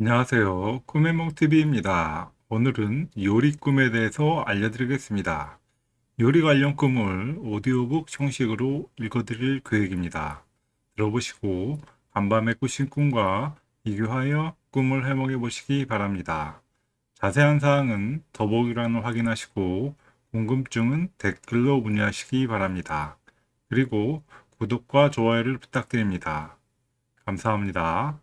안녕하세요. 꿈의몽TV입니다. 오늘은 요리 꿈에 대해서 알려드리겠습니다. 요리 관련 꿈을 오디오북 형식으로 읽어드릴 계획입니다. 들어보시고 간밤에 꾸신 꿈과 비교하여 꿈을 해몽해 보시기 바랍니다. 자세한 사항은 더보기란을 확인하시고 궁금증은 댓글로 문의하시기 바랍니다. 그리고 구독과 좋아요를 부탁드립니다. 감사합니다.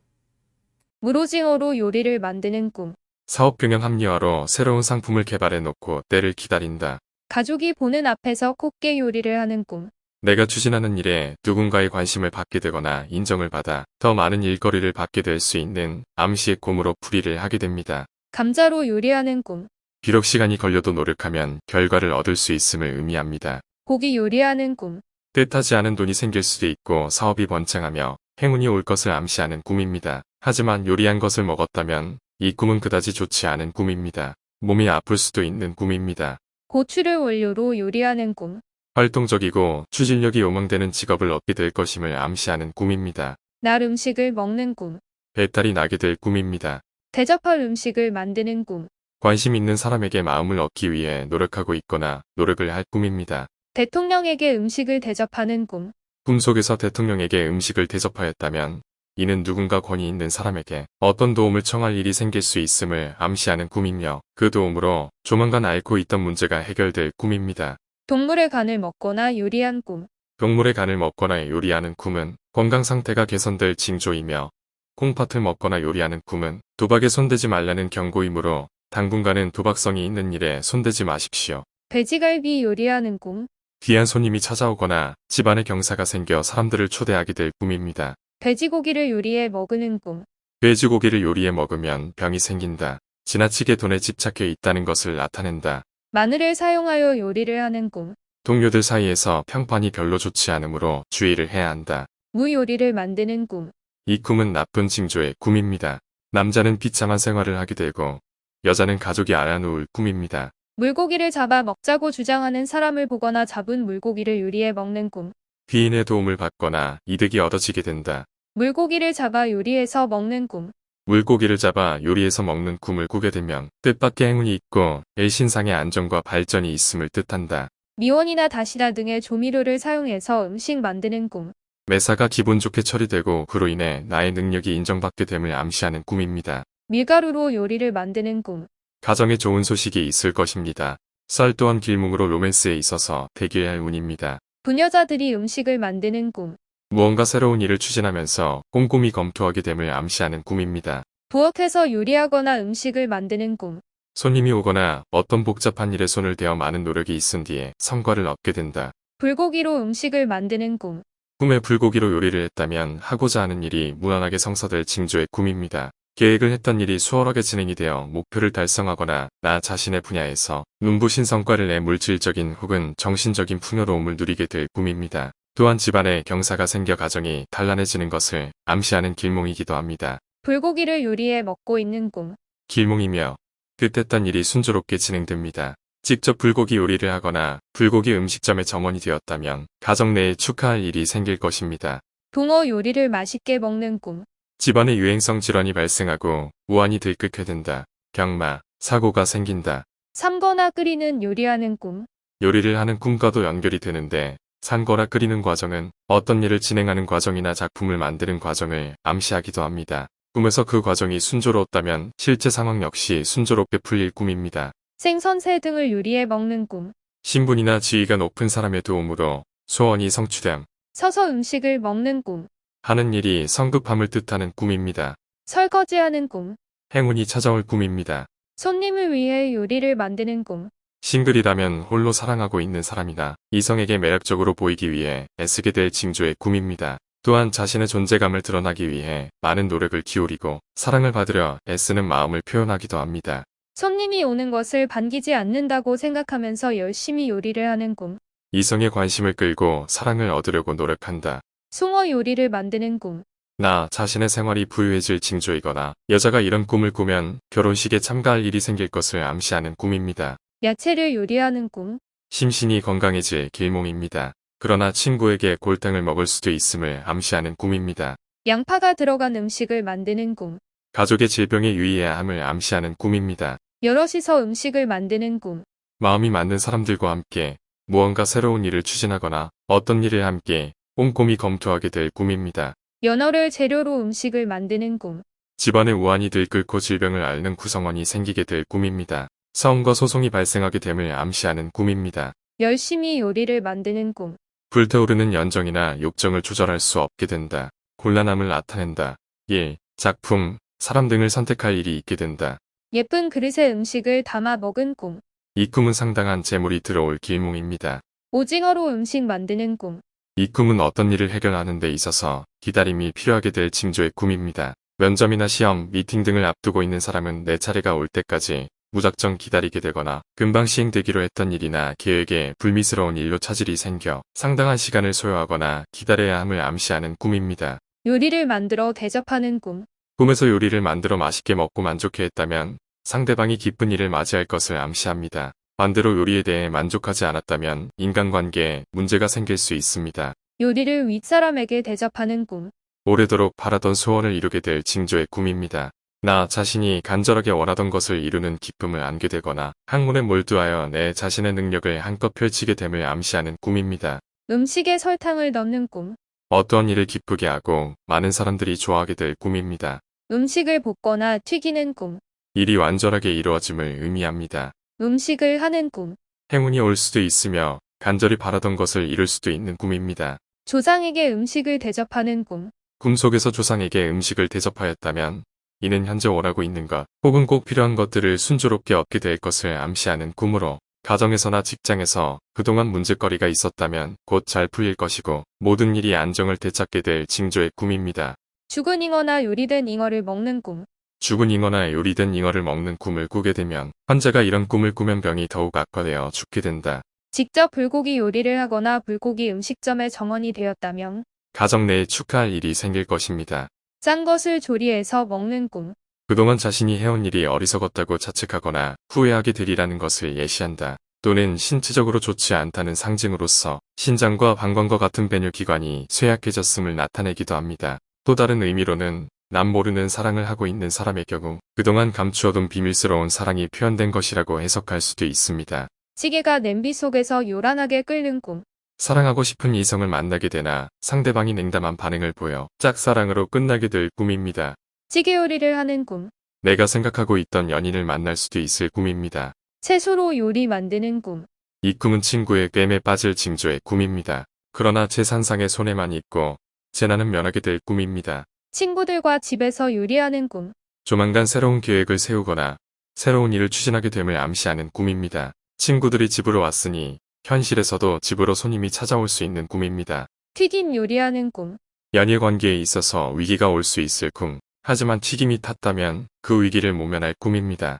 무로징어로 요리를 만드는 꿈. 사업 경영 합리화로 새로운 상품을 개발해 놓고 때를 기다린다. 가족이 보는 앞에서 곱게 요리를 하는 꿈. 내가 추진하는 일에 누군가의 관심을 받게 되거나 인정을 받아 더 많은 일거리를 받게 될 수 있는 암시의 꿈으로 풀이를 하게 됩니다. 감자로 요리하는 꿈. 비록 시간이 걸려도 노력하면 결과를 얻을 수 있음을 의미합니다. 고기 요리하는 꿈. 뜻하지 않은 돈이 생길 수도 있고 사업이 번창하며 행운이 올 것을 암시하는 꿈입니다. 하지만 요리한 것을 먹었다면 이 꿈은 그다지 좋지 않은 꿈입니다. 몸이 아플 수도 있는 꿈입니다. 고추를 원료로 요리하는 꿈. 활동적이고 추진력이 요망되는 직업을 얻게 될 것임을 암시하는 꿈입니다. 날 음식을 먹는 꿈. 배탈이 나게 될 꿈입니다. 대접할 음식을 만드는 꿈. 관심 있는 사람에게 마음을 얻기 위해 노력하고 있거나 노력을 할 꿈입니다. 대통령에게 음식을 대접하는 꿈. 꿈속에서 대통령에게 음식을 대접하였다면 이는 누군가 권위 있는 사람에게 어떤 도움을 청할 일이 생길 수 있음을 암시하는 꿈이며 그 도움으로 조만간 앓고 있던 문제가 해결될 꿈입니다. 동물의 간을 먹거나 요리한 꿈. 동물의 간을 먹거나 요리하는 꿈은 건강 상태가 개선될 징조이며 콩팥을 먹거나 요리하는 꿈은 도박에 손대지 말라는 경고이므로 당분간은 도박성이 있는 일에 손대지 마십시오. 돼지갈비 요리하는 꿈. 귀한 손님이 찾아오거나 집안에 경사가 생겨 사람들을 초대하게 될 꿈입니다. 돼지고기를 요리해 먹는 꿈. 돼지고기를 요리해 먹으면 병이 생긴다. 지나치게 돈에 집착해 있다는 것을 나타낸다. 마늘을 사용하여 요리를 하는 꿈. 동료들 사이에서 평판이 별로 좋지 않으므로 주의를 해야 한다. 무 요리를 만드는 꿈. 이 꿈은 나쁜 징조의 꿈입니다. 남자는 비참한 생활을 하게 되고 여자는 가족이 알아놓을 꿈입니다. 물고기를 잡아 먹자고 주장하는 사람을 보거나 잡은 물고기를 요리해 먹는 꿈. 귀인의 도움을 받거나 이득이 얻어지게 된다. 물고기를 잡아 요리해서 먹는 꿈. 물고기를 잡아 요리해서 먹는 꿈을 꾸게 되면 뜻밖의 행운이 있고 일신상의 안정과 발전이 있음을 뜻한다. 미원이나 다시다 등의 조미료를 사용해서 음식 만드는 꿈. 매사가 기분 좋게 처리되고 그로 인해 나의 능력이 인정받게 됨을 암시하는 꿈입니다. 밀가루로 요리를 만드는 꿈. 가정에 좋은 소식이 있을 것입니다. 쌀 또한 길몽으로 로맨스에 있어서 대기할 운입니다. 부녀자들이 음식을 만드는 꿈. 무언가 새로운 일을 추진하면서 꼼꼼히 검토하게 됨을 암시하는 꿈입니다. 부엌에서 요리하거나 음식을 만드는 꿈. 손님이 오거나 어떤 복잡한 일에 손을 대어 많은 노력이 있은 뒤에 성과를 얻게 된다. 불고기로 음식을 만드는 꿈. 꿈에 불고기로 요리를 했다면 하고자 하는 일이 무난하게 성사될 징조의 꿈입니다. 계획을 했던 일이 수월하게 진행이 되어 목표를 달성하거나 나 자신의 분야에서 눈부신 성과를 내 물질적인 혹은 정신적인 풍요로움을 누리게 될 꿈입니다. 또한 집안에 경사가 생겨 가정이 단란해지는 것을 암시하는 길몽이기도 합니다. 불고기를 요리해 먹고 있는 꿈. 길몽이며 뜻했던 일이 순조롭게 진행됩니다. 직접 불고기 요리를 하거나 불고기 음식점의 점원이 되었다면 가정 내에 축하할 일이 생길 것입니다. 붕어 요리를 맛있게 먹는 꿈. 집안에 유행성 질환이 발생하고 우환이 들끓게 된다. 경마, 사고가 생긴다. 삶거나 끓이는 요리하는 꿈. 요리를 하는 꿈과도 연결이 되는데 산거나 끓이는 과정은 어떤 일을 진행하는 과정이나 작품을 만드는 과정을 암시하기도 합니다. 꿈에서 그 과정이 순조로웠다면 실제 상황 역시 순조롭게 풀릴 꿈입니다. 생선새 등을 요리해 먹는 꿈. 신분이나 지위가 높은 사람의 도움으로 소원이 성취됨. 서서 음식을 먹는 꿈. 하는 일이 성급함을 뜻하는 꿈입니다. 설거지하는 꿈. 행운이 찾아올 꿈입니다. 손님을 위해 요리를 만드는 꿈. 싱글이라면 홀로 사랑하고 있는 사람이나 이성에게 매력적으로 보이기 위해 애쓰게 될 징조의 꿈입니다. 또한 자신의 존재감을 드러나기 위해 많은 노력을 기울이고 사랑을 받으려 애쓰는 마음을 표현하기도 합니다. 손님이 오는 것을 반기지 않는다고 생각하면서 열심히 요리를 하는 꿈. 이성의 관심을 끌고 사랑을 얻으려고 노력한다. 숭어 요리를 만드는 꿈. 나 자신의 생활이 부유해질 징조이거나 여자가 이런 꿈을 꾸면 결혼식에 참가할 일이 생길 것을 암시하는 꿈입니다. 야채를 요리하는 꿈. 심신이 건강해질 길몽입니다. 그러나 친구에게 골탕을 먹을 수도 있음을 암시하는 꿈입니다. 양파가 들어간 음식을 만드는 꿈. 가족의 질병에 유의해야 함을 암시하는 꿈입니다. 여럿이서 음식을 만드는 꿈. 마음이 맞는 사람들과 함께 무언가 새로운 일을 추진하거나 어떤 일을 함께 꼼꼼히 검토하게 될 꿈입니다. 연어를 재료로 음식을 만드는 꿈. 집안에 우환이 들끓고 질병을 앓는 구성원이 생기게 될 꿈입니다. 싸움과 소송이 발생하게 됨을 암시하는 꿈입니다. 열심히 요리를 만드는 꿈. 불타오르는 연정이나 욕정을 조절할 수 없게 된다. 곤란함을 나타낸다. 일, 작품, 사람 등을 선택할 일이 있게 된다. 예쁜 그릇에 음식을 담아 먹은 꿈. 이 꿈은 상당한 재물이 들어올 길몽입니다. 오징어로 음식 만드는 꿈. 이 꿈은 어떤 일을 해결하는 데 있어서 기다림이 필요하게 될 징조의 꿈입니다. 면접이나 시험, 미팅 등을 앞두고 있는 사람은 내 차례가 올 때까지 무작정 기다리게 되거나 금방 시행되기로 했던 일이나 계획에 불미스러운 일로 차질이 생겨 상당한 시간을 소요하거나 기다려야 함을 암시하는 꿈입니다. 요리를 만들어 대접하는 꿈. 꿈에서 요리를 만들어 맛있게 먹고 만족해 했다면 상대방이 기쁜 일을 맞이할 것을 암시합니다. 반대로 요리에 대해 만족하지 않았다면 인간관계에 문제가 생길 수 있습니다. 요리를 윗사람에게 대접하는 꿈. 오래도록 바라던 소원을 이루게 될 징조의 꿈입니다. 나 자신이 간절하게 원하던 것을 이루는 기쁨을 안게 되거나 학문에 몰두하여 내 자신의 능력을 한껏 펼치게 됨을 암시하는 꿈입니다. 음식에 설탕을 넣는 꿈. 어떠한 일을 기쁘게 하고 많은 사람들이 좋아하게 될 꿈입니다. 음식을 볶거나 튀기는 꿈. 일이 완전하게 이루어짐을 의미합니다. 음식을 하는 꿈. 행운이 올 수도 있으며 간절히 바라던 것을 이룰 수도 있는 꿈입니다. 조상에게 음식을 대접하는 꿈. 꿈속에서 조상에게 음식을 대접하였다면 이는 현재 원하고 있는 것 혹은 꼭 필요한 것들을 순조롭게 얻게 될 것을 암시하는 꿈으로 가정에서나 직장에서 그동안 문제거리가 있었다면 곧 잘 풀릴 것이고 모든 일이 안정을 되찾게 될 징조의 꿈입니다. 죽은 잉어나 요리된 잉어를 먹는 꿈. 죽은 잉어나 요리된 잉어를 먹는 꿈을 꾸게 되면 환자가 이런 꿈을 꾸면 병이 더욱 악화되어 죽게 된다. 직접 불고기 요리를 하거나 불고기 음식점의 정원이 되었다면 가정 내에 축하할 일이 생길 것입니다. 짠 것을 조리해서 먹는 꿈. 그동안 자신이 해온 일이 어리석었다고 자책하거나 후회하게 되리라는 것을 예시한다. 또는 신체적으로 좋지 않다는 상징으로서 신장과 방광과 같은 배뇨기관이 쇠약해졌음을 나타내기도 합니다. 또 다른 의미로는 남 모르는 사랑을 하고 있는 사람의 경우 그동안 감추어둔 비밀스러운 사랑이 표현된 것이라고 해석할 수도 있습니다. 찌개가 냄비 속에서 요란하게 끓는 꿈. 사랑하고 싶은 이성을 만나게 되나 상대방이 냉담한 반응을 보여 짝사랑으로 끝나게 될 꿈입니다. 찌개 요리를 하는 꿈. 내가 생각하고 있던 연인을 만날 수도 있을 꿈입니다. 채소로 요리 만드는 꿈. 이 꿈은 친구의 꿰매 빠질 징조의 꿈입니다. 그러나 재산상의 손해만 있고 재난은 면하게 될 꿈입니다. 친구들과 집에서 요리하는 꿈. 조만간 새로운 계획을 세우거나 새로운 일을 추진하게 됨을 암시하는 꿈입니다. 친구들이 집으로 왔으니 현실에서도 집으로 손님이 찾아올 수 있는 꿈입니다. 튀김 요리하는 꿈. 연일 관계에 있어서 위기가 올 수 있을 꿈. 하지만 튀김이 탔다면 그 위기를 모면할 꿈입니다.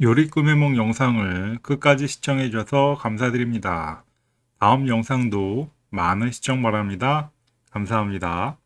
요리 꿈의 몽 영상을 끝까지 시청해 주셔서 감사드립니다. 다음 영상도 많은 시청 바랍니다. 감사합니다.